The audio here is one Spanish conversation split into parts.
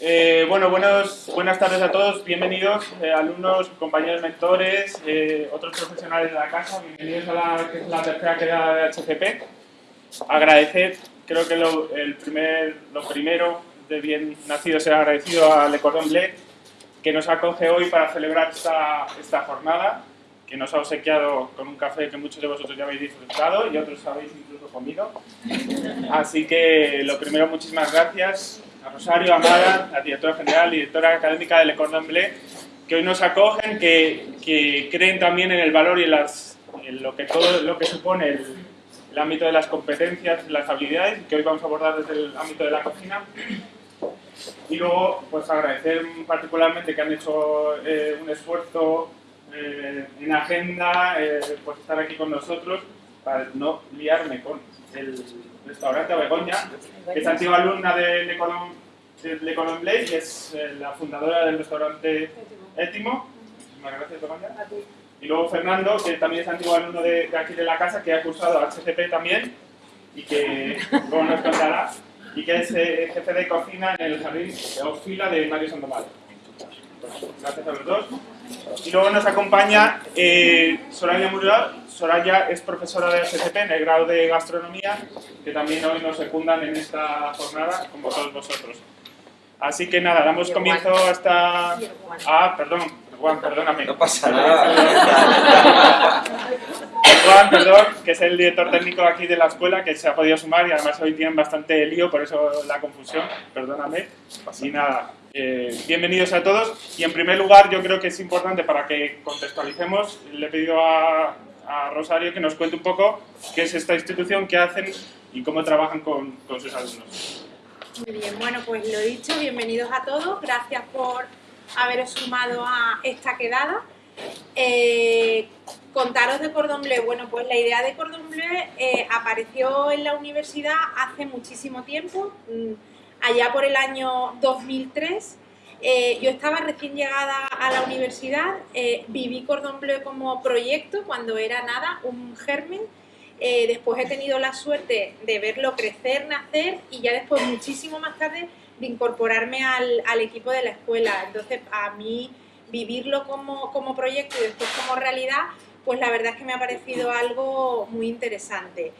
Eh, bueno, buenos, buenas tardes a todos, bienvenidos eh, alumnos, compañeros mentores, eh, otros profesionales de la casa, bienvenidos a la, la tercera queda de HCP. Agradecer, creo que lo, el primer, lo primero de bien nacido ser agradecido a Le Cordon Bleu, que nos acoge hoy para celebrar esta, esta jornada, que nos ha obsequiado con un café que muchos de vosotros ya habéis disfrutado y otros habéis incluso comido. Así que lo primero, muchísimas gracias Rosario, Amada, la directora general y directora académica de Le Cordon Bleu, que hoy nos acogen, que, que creen también en el valor y en, las, en lo que todo lo que supone el, el, ámbito de las competencias, las habilidades, que hoy vamos a abordar desde el ámbito de la cocina. Y luego, pues agradecer particularmente que han hecho eh, un esfuerzo eh, en agenda, eh, pues estar aquí con nosotros, para no liarme con el restaurante Begoña, que es antigua alumna de Le Cordon, de Bleu y es eh, la fundadora del restaurante Étimo. Muchísimas gracias, Begoña. Y luego Fernando, que también es antiguo alumno de, de, aquí de la casa, que ha cursado HCP también y que luego nos contará, y que es eh, jefe de cocina en el jardín de Ofila de Mario Sandoval. Gracias a los dos. Y luego nos acompaña eh, Soraya Muriel. Soraya es profesora de SCP en el grado de gastronomía, que también hoy nos secundan en esta jornada, como todos vosotros. Así que nada, damos comienzo a esta... Ah, perdón, Juan, perdóname. No pasa nada. Juan, perdón, que es el director técnico aquí de la escuela, que se ha podido sumar y además hoy tienen bastante lío, por eso la confusión, perdóname. Y nada, eh, bienvenidos a todos. Y en primer lugar, yo creo que es importante para que contextualicemos, le he pedido a, a Rosario que nos cuente un poco qué es esta institución, qué hacen y cómo trabajan con, con sus alumnos. Muy bien, bueno, pues lo dicho, bienvenidos a todos, gracias por haberos sumado a esta quedada. Eh, contaros de Cordon Bleu, bueno, pues la idea de Cordon Bleu eh, apareció en la universidad hace muchísimo tiempo, mmm, allá por el año 2003. Eh, yo estaba recién llegada a la universidad, eh, viví Cordon Bleu como proyecto cuando era nada, un germen. Eh, después he tenido la suerte de verlo crecer, nacer y ya después, muchísimo más tarde, de incorporarme al, al equipo de la escuela. Entonces, a mí vivirlo como, como proyecto y después como realidad, pues la verdad es que me ha parecido algo muy interesante.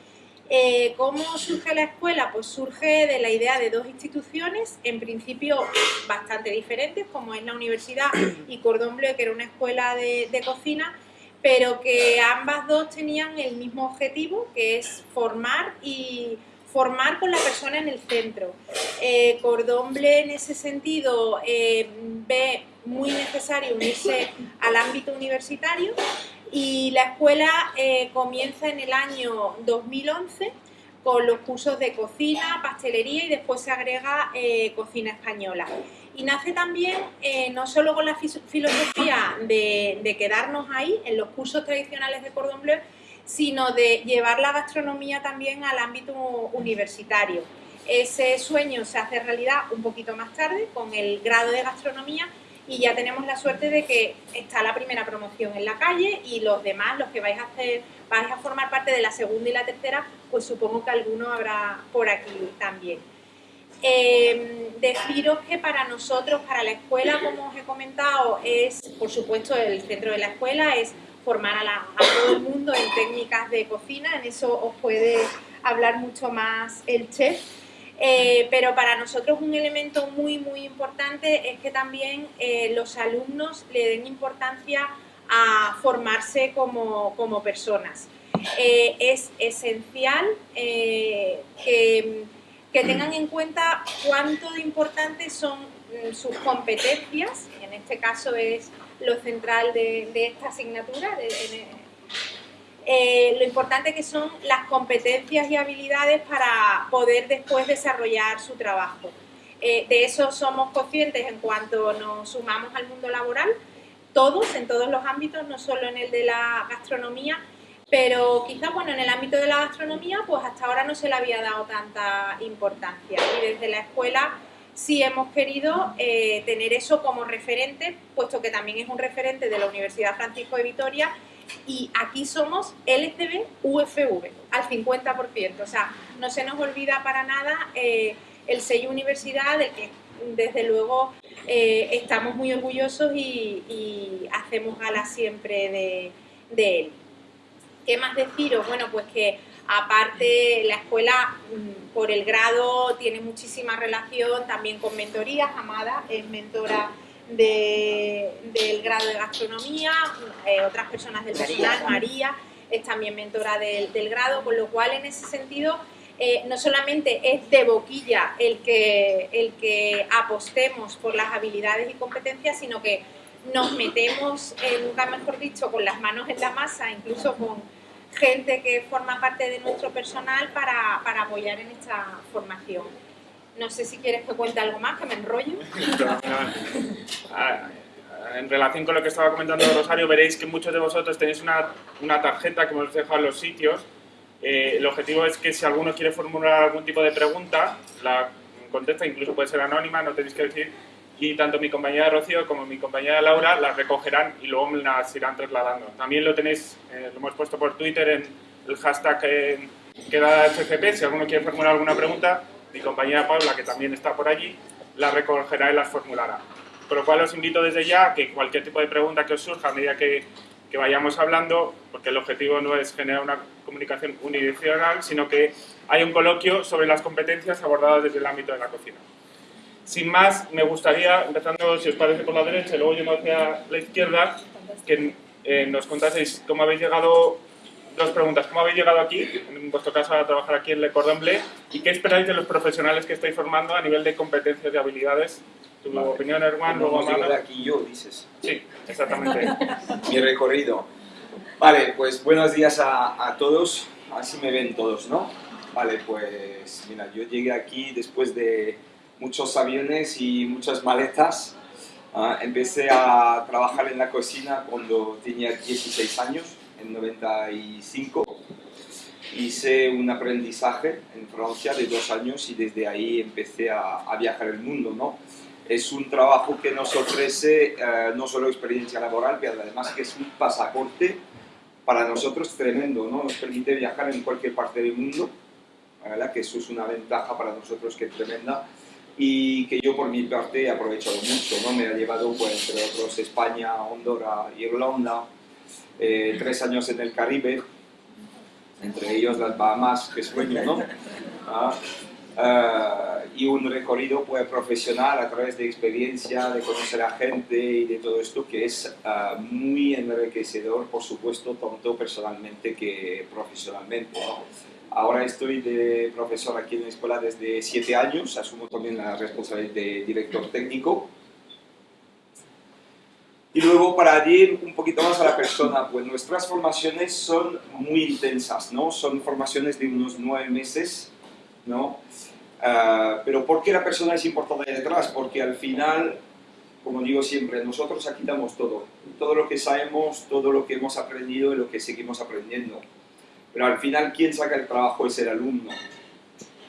Eh, ¿Cómo surge la escuela? Pues surge de la idea de dos instituciones, en principio bastante diferentes, como es la universidad y Cordon Bleu, que era una escuela de cocina, pero que ambas dos tenían el mismo objetivo, que es formar y formar con la persona en el centro. Eh, Cordon Bleu en ese sentido eh, ve muy necesario unirse al ámbito universitario y la escuela eh, comienza en el año 2011 con los cursos de cocina, pastelería y después se agrega eh, cocina española. Y nace también eh, no solo con la filosofía de, quedarnos ahí en los cursos tradicionales de Cordon Bleu, sino de llevar la gastronomía también al ámbito universitario. Ese sueño se hace realidad un poquito más tarde con el grado de gastronomía y ya tenemos la suerte de que está la primera promoción en la calle y los demás, los que vais a hacer, vais a formar parte de la segunda y la tercera, pues supongo que alguno habrá por aquí también. Eh, deciros que para nosotros, para la escuela, como os he comentado, es, por supuesto, el centro de la escuela es formar a, la, todo el mundo en técnicas de cocina, en eso os puede hablar mucho más el chef, eh, pero para nosotros un elemento muy, muy importante es que también eh, los alumnos le den importancia a formarse como, como personas. Eh, es esencial que, que, tengan en cuenta cuánto de importantes son mm, sus competencias, en este caso es lo central de, esta asignatura, eh, lo importante que son las competencias y habilidades para poder después desarrollar su trabajo. Eh, de eso somos conscientes en cuanto nos sumamos al mundo laboral, todos, en todos los ámbitos, no solo en el de la gastronomía, pero quizás bueno, en el ámbito de la gastronomía pues hasta ahora no se le había dado tanta importancia y desde la escuela sí hemos querido eh, tener eso como referente, puesto que también es un referente de la Universidad Francisco de Vitoria y aquí somos LCB UFV al 50%, o sea, no se nos olvida para nada eh, el sello universidad del que desde luego eh, estamos muy orgullosos y, hacemos gala siempre de, de él. ¿Qué más deciros? Bueno, pues que aparte la escuela mm, por el grado tiene muchísima relación también con mentorías. Amada es mentora del grado de gastronomía, eh, otras personas del personal, María es también mentora del, grado, con lo cual en ese sentido eh, no solamente es de boquilla el que, el que apostemos por las habilidades y competencias, sino que nos metemos, eh, nunca mejor dicho, con las manos en la masa, incluso con gente que forma parte de nuestro personal para, para apoyar en esta formación. No sé si quieres que cuente algo más, que me enrollo. Ah, en relación con lo que estaba comentando Rosario, veréis que muchos de vosotros tenéis una, una tarjeta que hemos dejado en los sitios. Eh, el objetivo es que si alguno quiere formular algún tipo de pregunta, la contesta, incluso puede ser anónima, no tenéis que decir, y tanto mi compañera Rocío como mi compañera Laura las recogerán y luego me las irán trasladando. También lo tenéis, eh, lo hemos puesto por Twitter en el hashtag que, que da FCP, si alguno quiere formular alguna pregunta, mi compañera Paula, que también está por allí, las recogerá y las formulará. Por lo cual os invito desde ya a que cualquier tipo de pregunta que os surja a medida que, que vayamos hablando, porque el objetivo no es generar una comunicación unidireccional, sino que hay un coloquio sobre las competencias abordadas desde el ámbito de la cocina. Sin más, me gustaría, empezando, si os parece, por la derecha y luego yendo hacia la izquierda, que eh, nos contaseis cómo habéis llegado dos preguntas. ¿Cómo habéis llegado aquí, en vuestro caso, a trabajar aquí en Le Cordon Bleu? ¿Y qué esperáis de los profesionales que estáis formando a nivel de competencias y habilidades? Tu opinión, Erwan, luego de aquí yo, dices. Sí, exactamente. Mi recorrido. Vale, pues buenos días a, a todos. Así me ven todos, ¿no? Vale, pues mira, yo llegué aquí después de muchos aviones y muchas maletas. Ah, empecé a trabajar en la cocina cuando tenía 16 años en 95. Hice un aprendizaje en Francia de dos años y desde ahí empecé a, a viajar el mundo, ¿no? Es un trabajo que nos ofrece eh, no solo experiencia laboral, pero además que es un pasaporte para nosotros tremendo, ¿no? Nos permite viajar en cualquier parte del mundo, ¿verdad? que eso es una ventaja para nosotros que es tremenda y que yo por mi parte he aprovechado mucho, ¿no? Me ha llevado, pues, entre otros, España, Honduras, Irlanda, eh, tres años en el Caribe, entre ellos las Bahamas, que sueño, ¿no? Ah, ah, y un recorrido pues, profesional a través de experiencia, de conocer a gente y de todo esto que es ah, muy enriquecedor, por supuesto, tanto personalmente que profesionalmente. Ahora estoy de profesor aquí en la escuela desde siete años, asumo también la responsabilidad de director técnico y luego para ir un poquito más a la persona, pues nuestras formaciones son muy intensas, ¿no? Son formaciones de unos nueve meses, ¿no? Uh, pero ¿por qué la persona es importante ahí detrás? Porque al final, como digo siempre, nosotros aquí damos todo. Todo lo que sabemos, todo lo que hemos aprendido y lo que seguimos aprendiendo. Pero al final, quien saca el trabajo es el alumno,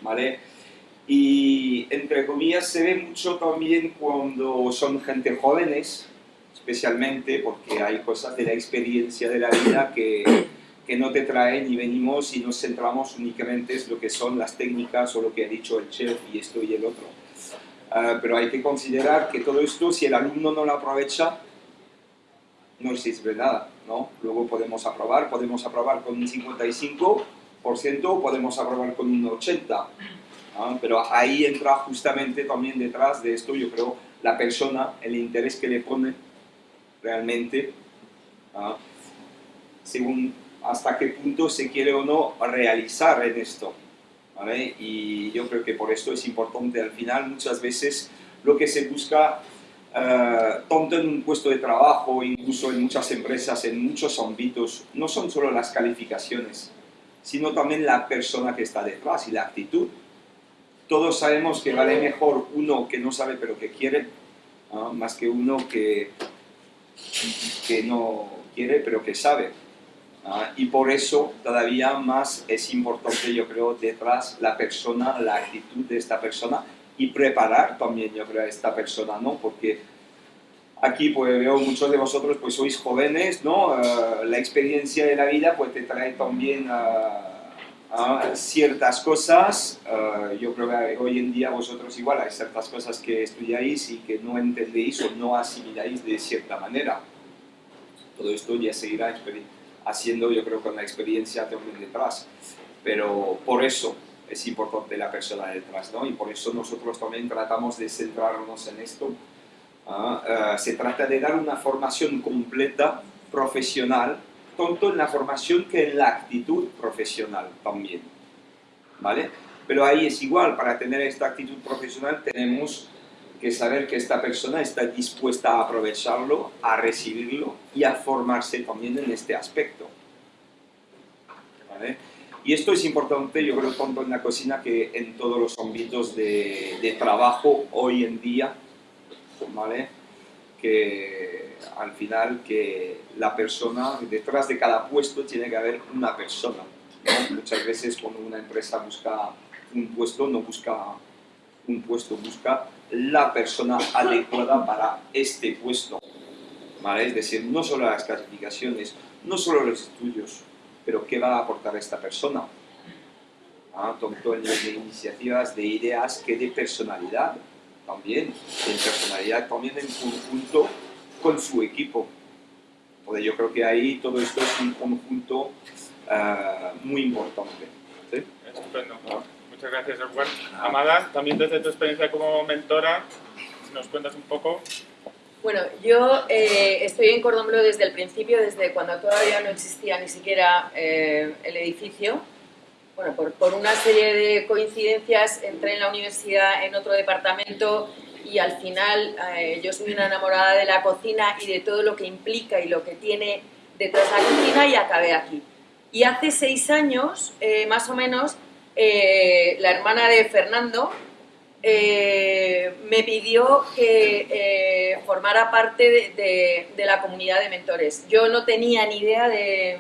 ¿vale? Y entre comillas se ve mucho también cuando son gente jóvenes, especialmente porque hay cosas de la experiencia de la vida que, que no te traen y venimos y nos centramos únicamente en lo que son las técnicas o lo que ha dicho el chef y esto y el otro. Uh, pero hay que considerar que todo esto, si el alumno no lo aprovecha, no sirve nada, ¿no? Luego podemos aprobar, podemos aprobar con un 55%, podemos aprobar con un 80%, pero ahí entra justamente también detrás de esto, yo creo, la persona, el interés que le pone realmente, ¿ah? según hasta qué punto se quiere o no realizar en esto. ¿vale? Y yo creo que por esto es importante al final muchas veces lo que se busca tanto en un puesto de trabajo, incluso en muchas empresas, en muchos ámbitos, no son solo las calificaciones, sino también la persona que está detrás y la actitud. Todos sabemos que vale mejor uno que no sabe pero que quiere, más que uno que que no quiere pero que sabe. ¿ah? y por eso todavía más es importante, yo creo, detrás la persona, la actitud de esta persona y preparar también, yo creo, a esta persona, ¿no? Porque aquí pues veo muchos de vosotros pues sois jóvenes, ¿no? Ah, la experiencia de la vida pues te trae también a, ah, ciertas cosas, ah, yo creo que hoy en día vosotros igual hay ciertas cosas que estudiáis y que no entendéis o no asimiláis de cierta manera. Todo esto ya seguirá haciendo, yo creo, con la experiencia también detrás. Pero por eso es importante la persona detrás, ¿no? Y por eso nosotros también tratamos de centrarnos en esto. Ah, se trata de dar una formación completa, profesional, tanto en la formación que en la actitud profesional también. ¿Vale? Pero ahí es igual, para tener esta actitud profesional tenemos que saber que esta persona está dispuesta a aprovecharlo, a recibirlo y a formarse también en este aspecto. ¿Vale? Y esto es importante, yo creo, tanto en la cocina que en todos los ámbitos de, trabajo hoy en día, ¿vale? Que al final que la persona, detrás de cada puesto tiene que haber una persona. Muchas veces cuando una empresa busca un puesto, no busca un puesto, busca la persona adecuada para este puesto. ¿Vale? Es decir, no solo las clasificaciones, no solo los estudios, pero qué va a aportar esta persona. ¿Ah? Tanto en de iniciativas, de ideas, que de personalidad también, de personalidad también en conjunto con su equipo. Porque yo creo que ahí todo esto es un conjunto uh, muy importante. ¿sí? Estupendo. Muchas gracias, Edward. Amada, también desde tu experiencia como mentora, si nos cuentas un poco. Bueno, yo eh, estoy en Cordón desde el principio, desde cuando todavía no existía ni siquiera eh, el edificio. Bueno, por, por, una serie de coincidencias entré en la universidad en otro departamento y al final eh, yo soy una enamorada de la cocina y de todo lo que implica y lo que tiene detrás de la cocina y acabé aquí. Y hace seis años, eh, más o menos, eh, la hermana de Fernando me pidió que formara parte de, la comunidad de mentores. Yo no tenía ni idea de,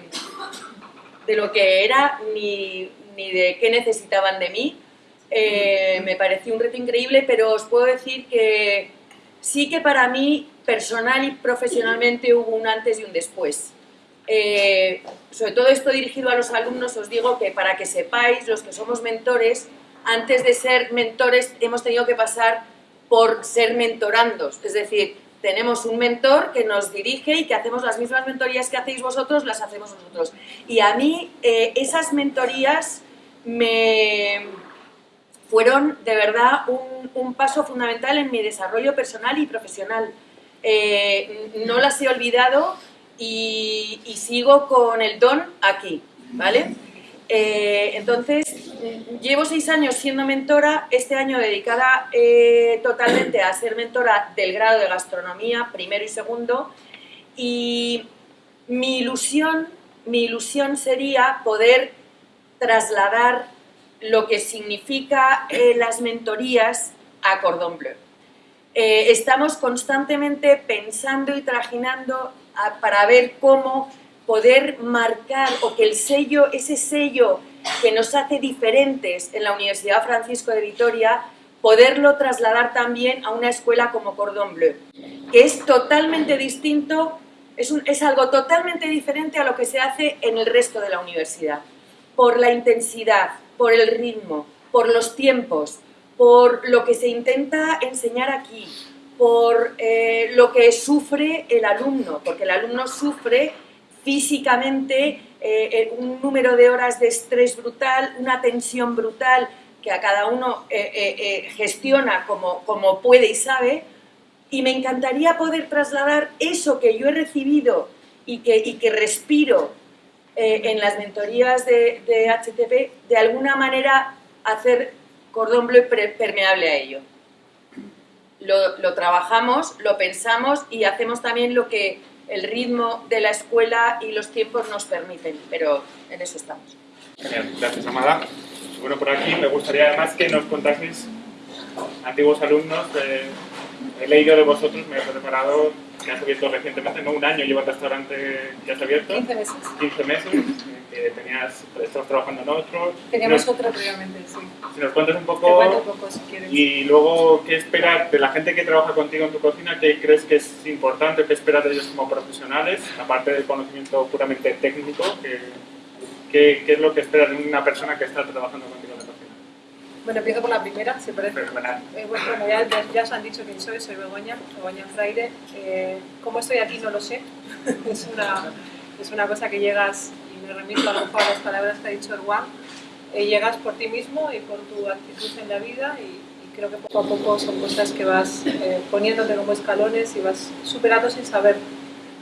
lo que era ni, de qué necesitaban de mí eh, me pareció un reto increíble, pero os puedo decir que sí que para mí, personal y profesionalmente, hubo un antes y un después. Eh, sobre todo esto dirigido a los alumnos, os digo que para que sepáis, los que somos mentores, antes de ser mentores hemos tenido que pasar por ser mentorandos, es decir, tenemos un mentor que nos dirige y que hacemos las mismas mentorías que hacéis vosotros, las hacemos nosotros. Y a mí eh, esas mentorías me, fueron de verdad un, paso fundamental en mi desarrollo personal y profesional. Eh, no las he olvidado y, sigo con el don aquí, ¿vale? Eh, entonces, llevo seis años siendo mentora, este año dedicada eh, totalmente a ser mentora del grado de gastronomía, primero y segundo, y mi ilusión, mi ilusión sería poder trasladar lo que significa eh, las mentorías a Cordon Bleu. Estamos constantemente pensando y trajinando para ver cómo poder marcar o que el sello, ese sello que nos hace diferentes en la Universidad Francisco de Vitoria, poderlo trasladar también a una escuela como Cordon Bleu, que es totalmente distinto, es, es algo totalmente diferente a lo que se hace en el resto de la universidad, por la intensidad, por el ritmo, por los tiempos, por lo que se intenta enseñar aquí, por eh, lo que sufre el alumno, porque el alumno sufre físicamente eh, eh, un número de horas de estrés brutal, una tensión brutal que a cada uno gestiona como, como puede y sabe, y me encantaría poder trasladar eso que yo he recibido y que, y que respiro eh, en las mentorías de, HTP, de alguna manera hacer cordón bleu permeable a ello. Lo, trabajamos, lo pensamos y hacemos también lo que el ritmo de la escuela y los tiempos nos permiten, pero en eso estamos. Genial, gracias Amada. Bueno, por aquí me gustaría además que nos contaseis antiguos alumnos, he leído de vosotros, me he preparado que has abierto recientemente, no un año lleva el restaurante que has abierto. 15 meses. 15 meses, que tenías, estabas trabajando en otro. Teníamos otro previamente, sí. Si nos cuentas un poco, un poco si quieres. y luego qué esperas de la gente que trabaja contigo en tu cocina, qué crees que es importante, qué esperas de ellos como profesionales, aparte del conocimiento puramente técnico ¿qué, qué es lo que esperas de una persona que está trabajando contigo? Bueno, empiezo por la primera, si parece. Eh, bueno, ya, ya- ya os han dicho quién soy, soy Begoña, Begoña Fraire. Eh, ¿Cómo estoy aquí? No lo sé. es, una, es una cosa que llegas, y me remito a lo mejor a las palabras que ha dicho Erwan, eh, llegas por ti mismo y por tu actitud en la vida y, y creo que poco a poco son cosas que vas eh, poniéndote como escalones y vas superando sin saber.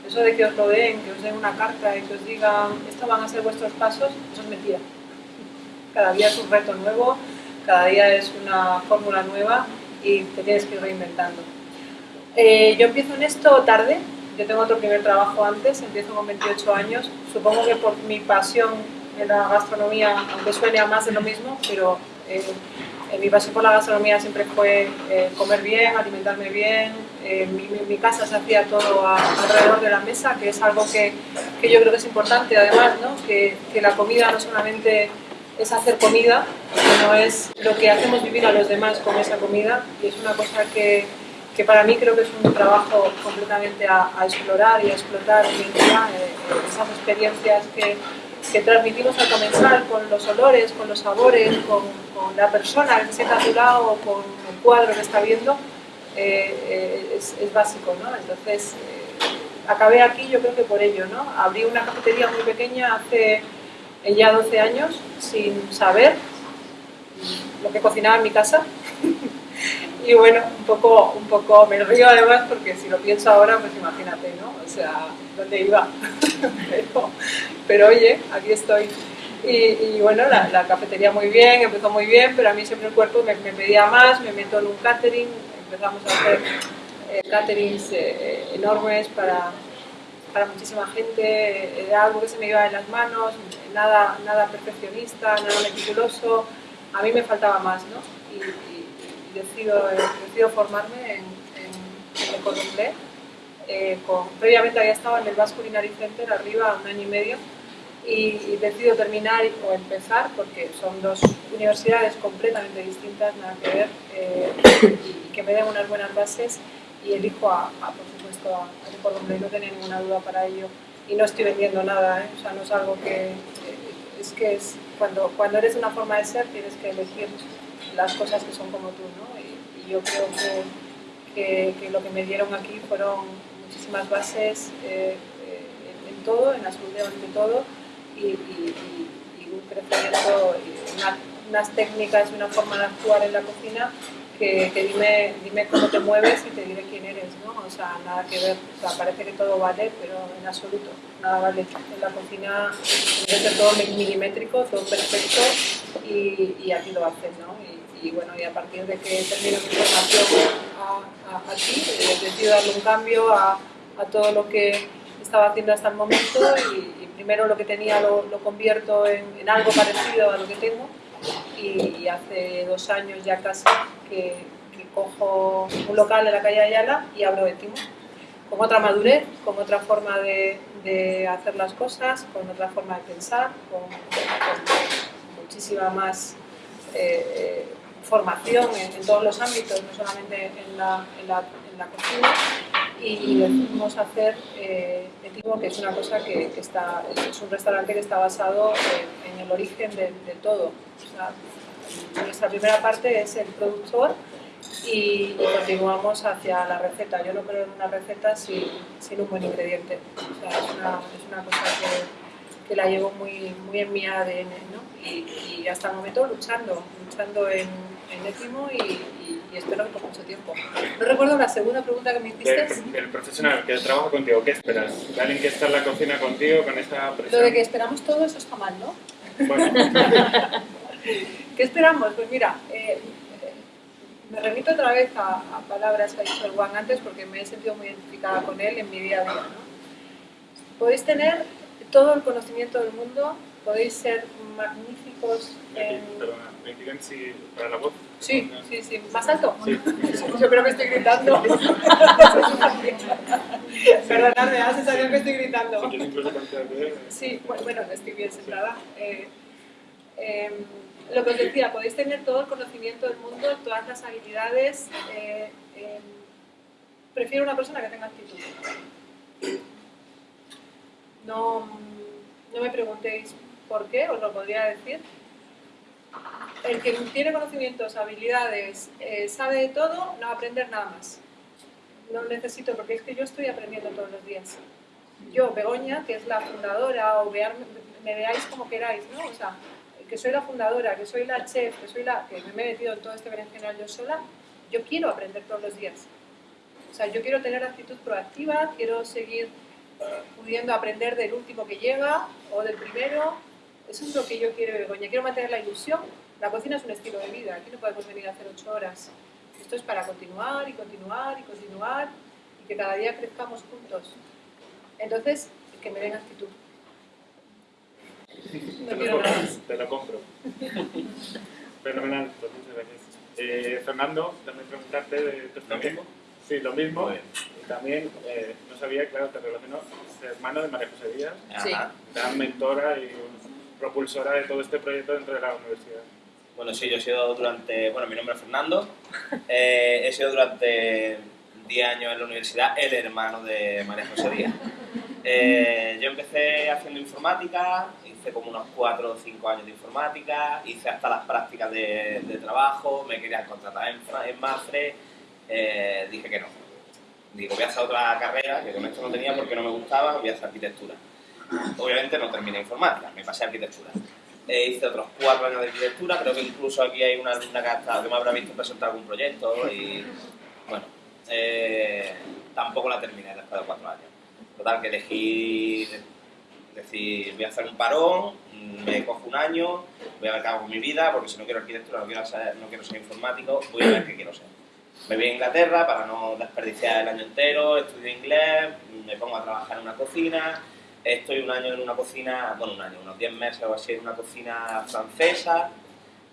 Eso de que os lo den, que os den una carta y que os digan, estos van a ser vuestros pasos, eso es mentira. Cada día es un reto nuevo, cada día es una fórmula nueva y te tienes que ir reinventando. Eh, yo empiezo en esto tarde, yo tengo otro primer trabajo antes, empiezo con 28 años, supongo que por mi pasión en la gastronomía, aunque suene a más de lo mismo, pero eh, eh, mi pasión por la gastronomía siempre fue eh, comer bien, alimentarme bien, eh, mi, mi- casa se hacía todo a- alrededor de la mesa, que es algo que, que yo creo que es importante además, ¿no? que, que la comida no solamente es hacer comida, sino es lo que hacemos vivir a los demás con esa comida y es una cosa que, que para mí creo que es un trabajo completamente a, a explorar y a explotar eh, esas experiencias que, que transmitimos al comenzar con los olores, con los sabores, con, con la persona que se a tu lado con el cuadro que está viendo, eh, eh, es, es básico, ¿no? Entonces, eh, acabé aquí yo creo que por ello, ¿no? Abrí una cafetería muy pequeña hace ya 12 años sin saber lo que cocinaba en mi casa. y bueno, un poco, un poco me río además porque si lo pienso ahora, pues imagínate, ¿no? O sea, ¿dónde iba? pero, oye, aquí estoy. Y, y bueno, la, cafetería muy bien, empezó muy bien, pero a mí siempre el cuerpo me, me pedía más, me meto en un catering, empezamos a hacer eh, eh, enormes para, para muchísima gente, era algo que se me iba de las manos, nada, nada perfeccionista, nada meticuloso, a mí me faltaba más, ¿no? Y, y- y decido, decido formarme en, en, en. Eh, con- previamente había estado en el Basque Culinary Center arriba un año y medio y, y decido terminar o empezar porque son dos universidades completamente distintas, nada que ver, eh, y que me den unas buenas bases y elijo a, por supuesto a, a Cordon Bleu, no tenía ninguna duda para ello y no estoy vendiendo nada, ¿eh? o sea, no es algo que, eh, es que es cuando, cuando eres una forma de ser tienes que elegir las cosas que son como tú, ¿no? Y, yo creo que, que, lo que me dieron aquí fueron muchísimas bases eh, eh, en, todo, en absolutamente todo, y, y- y- un crecimiento, unas técnicas y una forma de actuar en la cocina que, dime, dime cómo te mueves y te diré quién eres, ¿no? O sea, nada que ver, o sea, parece que todo vale, pero en absoluto, nada vale. En la cocina debe ser todo milimétrico, todo perfecto y, y aquí lo hacen, ¿no? Y, bueno, y a partir de que termino mi formación a- a- aquí, eh, decido darle un cambio a, a todo lo que estaba haciendo hasta el momento y, y primero lo que tenía lo, lo convierto en, en algo parecido a lo que tengo y, hace dos años ya casi que, cojo un local en la calle Ayala y abro Etimo con otra madurez, con otra forma de, de hacer las cosas, con otra forma de pensar, con, muchísima más eh, formación en, todos los ámbitos, no solamente en la, en en la cocina, y, decidimos hacer eh, Etimo, que es una cosa que, que está, es un restaurante que está basado en, en el origen de, de todo. O sea, nuestra primera parte es el productor y, y continuamos hacia la receta. Yo no creo en una receta sin, sin un buen ingrediente. O sea, es, una, es una cosa que, que la llevo muy, muy en mi ADN, ¿no? Y, y hasta el momento luchando, luchando en, en Etimo y, y- espero que por mucho tiempo. No recuerdo la segunda pregunta que me hiciste. Del, del profesional que trabaja contigo, ¿qué esperas? ¿De alguien que está en la cocina contigo con esta Lo presión? de que esperamos todo eso está mal, ¿no? Bueno, ¿Qué esperamos? Pues mira, eh, me remito otra vez a, a palabras que ha dicho el Juan antes porque me he sentido muy identificada con él en mi día a día. ¿no? Podéis tener todo el conocimiento del mundo, podéis ser magníficos en... perdona, me piden si para la voz. Sí, sí, sí. ¿Más alto? Sí. Yo creo que estoy gritando. Perdonadme, da la sensación que estoy gritando. Si incluso. Sí, bu- bueno, estoy bien sentada. Eh, em, lo que os decía, podéis tener todo el conocimiento del mundo, todas las habilidades. eh, em, prefiero una persona que tenga actitud. No, no me preguntéis ¿Por qué? Os lo podría decir. El que tiene conocimientos, habilidades, eh, sabe de todo, no va a aprender nada más. No necesito, porque es que yo estoy aprendiendo todos los días. Yo, Begoña, que es la fundadora, o vear, me veáis como queráis, ¿no? O sea, que soy la fundadora, que soy la chef, que soy la que me he metido en todo este berenjenal yo sola, yo quiero aprender todos los días. O sea, yo quiero tener actitud proactiva, quiero seguir pudiendo aprender del último que llega o del primero. Eso es lo que yo quiero, Begoña. Quiero mantener la ilusión. La cocina es un estilo de vida. Aquí no podemos venir a hacer ocho horas. Esto es para continuar y continuar y continuar y que cada día crezcamos juntos. Entonces, que me den actitud. No Te lo, compro, te lo compro. Fenomenal, pues muchas gracias. Eh, Fernando, también preguntarte de tu ¿Lo experiencia. mismo? Sí, lo mismo. Y también, eh, no sabía, claro, te relaciono, es hermano de María José Díaz, Sí. Gran mentora y propulsora de todo este proyecto dentro de la universidad. Bueno, sí, yo he sido durante, bueno, mi nombre es Fernando, Eh, he sido durante 10 años en la universidad el hermano de María José Díaz. Eh, yo empecé haciendo informática, hice como unos 4 o 5 años de informática, hice hasta las prácticas de, de trabajo, me querían contratar en, en Mafre, eh, dije que no. Digo, voy a hacer otra carrera, que con esto no tenía porque no me gustaba, voy a hacer arquitectura. Obviamente no terminé informática, me pasé a arquitectura. Eh, hice otros cuatro años de arquitectura, creo que incluso aquí hay una alumna que, ha estado- que me habrá visto presentar algún proyecto y bueno, eh, tampoco la terminé después de cuatro años. Total, que elegí decir, voy a hacer un parón, me cojo un año, voy a ver qué hago con mi vida, porque si no quiero arquitectura, no quiero no quiero ser informático, voy a ver qué quiero ser. Me voy a Inglaterra para no desperdiciar el año entero, estudio inglés, me pongo a trabajar en una cocina, estoy un año en una cocina, bueno, un año, unos 10 meses o así en una cocina francesa,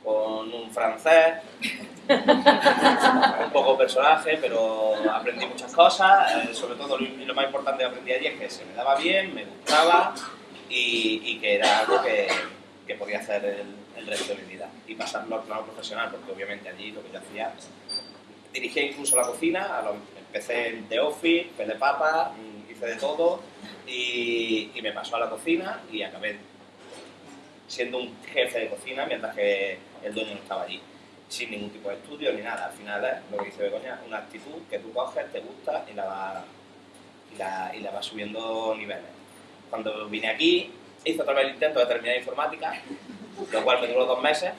con un francés, un poco personaje, pero aprendí muchas cosas, eh, sobre todo lo, más importante que aprendí allí es que se me daba bien, me gustaba y, y que era algo que, podía hacer el, resto de mi vida y pasarlo al plano profesional, porque obviamente allí lo que yo hacía, dirigía incluso la cocina, empecé en The Office, de papa, hice de todo y, me pasó a la cocina y acabé siendo un jefe de cocina mientras que el dueño no estaba allí, sin ningún tipo de estudio ni nada. Al final es lo que dice Begoña, una actitud que tú coges, te gusta y la vas, y la, y subiendo niveles. Cuando vine aquí, hice otra vez el intento de terminar informática, lo cual me duró dos meses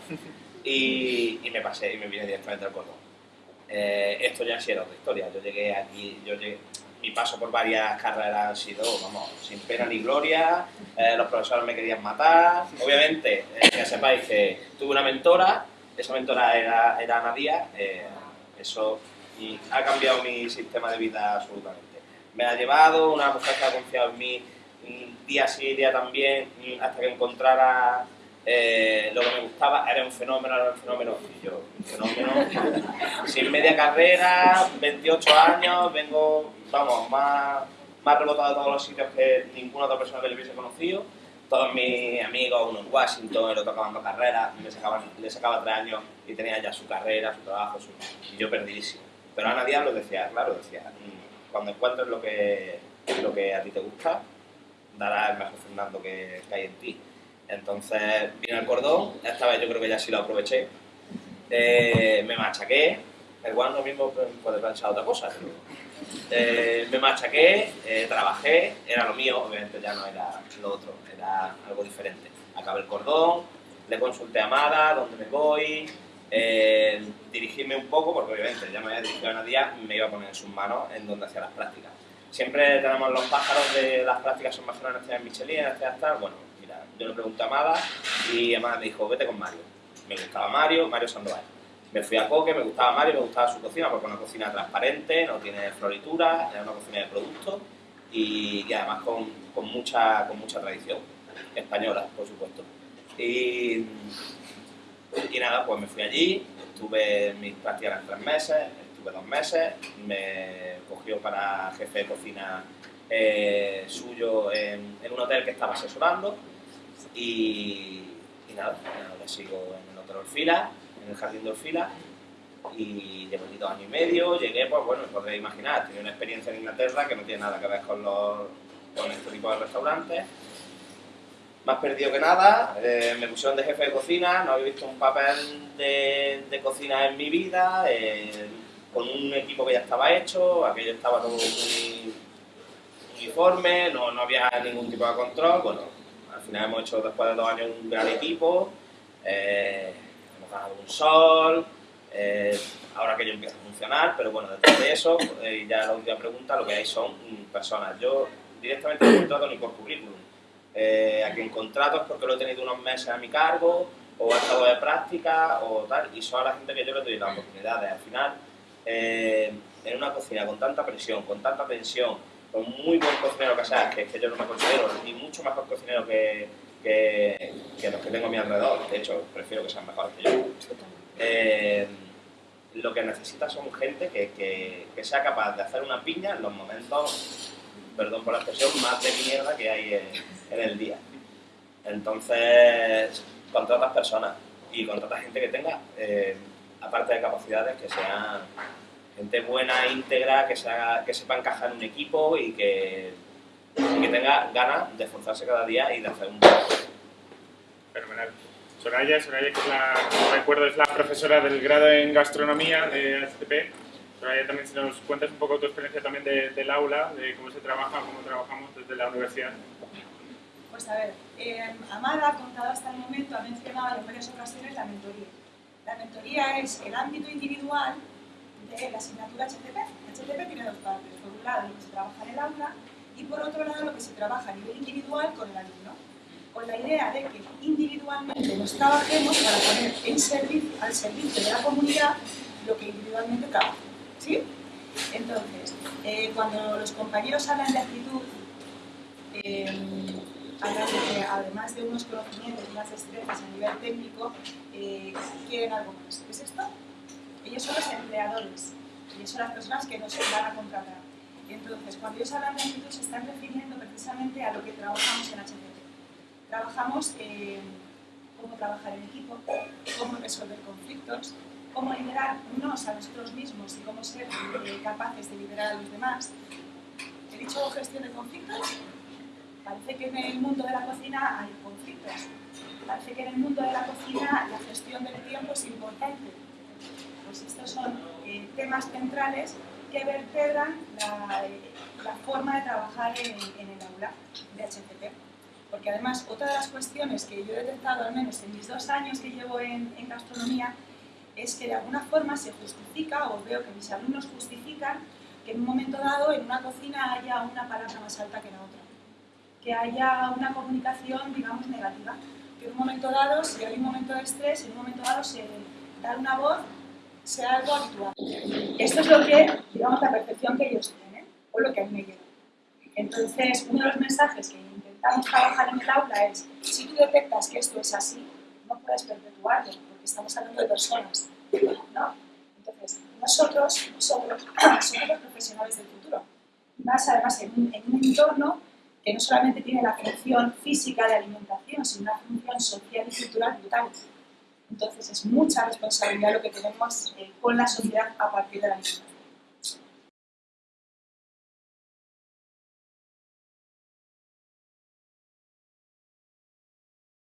y, y me pasé y me vine directamente al cordón. Eh, esto ya sí era otra historia. Yo llegué aquí, yo llegué, mi paso por varias carreras ha sido, vamos, sin pena ni gloria. eh, los profesores me querían matar. Obviamente, eh, que sepáis que tuve una mentora, esa mentora era, era Ana Díaz. eh, eso ha cambiado mi sistema de vida absolutamente. Me ha llevado, una mujer que ha confiado en mí día sí, día también, hasta que encontrara eh, lo que me gustaba, era un fenómeno, era un fenómeno, y yo, un fenómeno, sin media carrera, 28 años, vengo, vamos, más, más rebotado de todos los sitios que ninguna otra persona que le hubiese conocido. Todos mis amigos, uno en Washington, el otro acabando carrera, le sacaba, le sacaba tres años y tenía ya su carrera, su trabajo, su... y yo perdidísimo. Pero Ana Díaz lo decía, claro, decía, "Mm, cuando encuentres lo que, lo que a ti te gusta, dará el mejor Fernando que, que hay en ti. Entonces vine al cordón, esta vez yo creo que ya sí lo aproveché. Eh, me machaqué, igual no mismo puede pensar otra cosa. eh, me machaqué, eh, trabajé, era lo mío, obviamente ya no era lo otro, era algo diferente. Acabé el cordón, le consulté a Mara, dónde me voy, eh, dirigirme un poco, porque obviamente ya me había dirigido a Nadia, me iba a poner en sus manos en donde hacía las prácticas. Siempre tenemos los pájaros de las prácticas son mejores en Estrellas Michelin, en tal. Bueno, yo le pregunté a Amada y Amada me dijo, vete con Mario. Me gustaba Mario, Mario Sandoval. Me fui a Coque, me gustaba Mario, me gustaba su cocina, porque es una cocina transparente, no tiene floritura, es una cocina de productos y, y además con, mucha, con mucha tradición española, por supuesto. Y, y nada, pues me fui allí, estuve mis prácticas tres meses, estuve dos meses, me cogió para jefe de cocina eh, suyo en, un hotel que estaba asesorando y, nada, ahora sigo en Hotel Orfila, en el Jardín de Orfila y llevo allí dos años y medio, llegué, pues bueno, podréis imaginar, tenía una experiencia en Inglaterra que no tiene nada que ver con, los, con este tipo de restaurantes. más perdido que nada, eh, me pusieron de jefe de cocina, no había visto un papel de, de cocina en mi vida, eh, con un equipo que ya estaba hecho, aquello estaba todo muy uniforme, no, no había ningún tipo de control, bueno, al final hemos hecho después de dos años un gran equipo, eh, hemos ganado un sol, eh, ahora que yo empieza a funcionar, pero bueno, detrás de eso, eh, ya la última pregunta, lo que hay son personas. Yo directamente no contrato ni por currículum. Eh, a quien contrato es porque lo he tenido unos meses a mi cargo, o he estado de práctica, o tal, y son a la gente que yo le doy las oportunidades. Al final, en una cocina con tanta presión, con tanta tensión, con muy buen cocinero que es que yo no me considero ni mucho mejor cocinero que, que, que los que tengo a mi alrededor. De hecho, prefiero que sean mejores que yo. Eh, lo que necesita son gente que, que, que sea capaz de hacer una piña en los momentos, perdón por la expresión, más de mierda que hay en, en el día. Entonces, contratas personas y contratas gente que tenga, eh, aparte de capacidades, que sean gente buena, íntegra, que, sea, que sepa encajar en un equipo y que, y que tenga ganas de esforzarse cada día y de hacer un Fenomenal. Soraya, Soraya que es la, no recuerdo, es la profesora del grado en gastronomía de HTP. Soraya, también si nos cuentas un poco tu experiencia también de- del aula, de cómo se trabaja, cómo trabajamos desde la universidad. Pues a ver, eh, Amada ha contado hasta el momento, ha mencionado en varias ocasiones la mentoría. La mentoría es el ámbito individual de la asignatura HTP. HTP tiene dos partes. Por un lado, lo que se trabaja en el aula y por otro lado, lo que se trabaja a nivel individual con el alumno. Con la idea de que individualmente nos trabajemos para poner en servicio, al servicio de la comunidad lo que individualmente trabaja. ¿Sí? Entonces, eh, cuando los compañeros hablan de actitud, eh, hablan de que además de unos conocimientos y unas destrezas a nivel técnico, eh, quieren algo más. ¿Qué es esto? Ellos son los empleadores, ellos son las personas que nos van a contratar. Entonces, cuando ellos hablan de actitud, se están refiriendo precisamente a lo que trabajamos en HTP. Trabajamos eh, cómo trabajar en equipo, cómo resolver conflictos, cómo liderarnos a nosotros mismos y cómo ser eh, capaces de liderar a los demás. He dicho gestión de conflictos, Parece que en el mundo de la cocina hay conflictos. Parece que en el mundo de la cocina la gestión del tiempo es importante. Pues estos son eh, temas centrales que vertebran la, la forma de trabajar en, en el aula de HCP. Porque además, otra de las cuestiones que yo he detectado, al menos en mis dos años que llevo en, en gastronomía, es que de alguna forma se justifica, o veo que mis alumnos justifican, que en un momento dado en una cocina haya una palabra más alta que la otra que haya una comunicación, digamos, negativa. Que en un momento dado, si hay un momento de estrés, en un momento dado se dar una voz sea algo habitual. Esto es lo que, digamos, la percepción que ellos tienen, o lo que a mí me llega. Entonces, uno de los mensajes que intentamos trabajar en el aula es, si tú detectas que esto es así, no puedes perpetuarlo, porque estamos hablando de personas, ¿no? Entonces, nosotros, somos los profesionales del futuro. Más además en un, en un entorno que no solamente tiene la función física de alimentación, sino una función social y cultural brutal. Entonces es mucha responsabilidad lo que tenemos eh, con la sociedad a partir de la alimentación.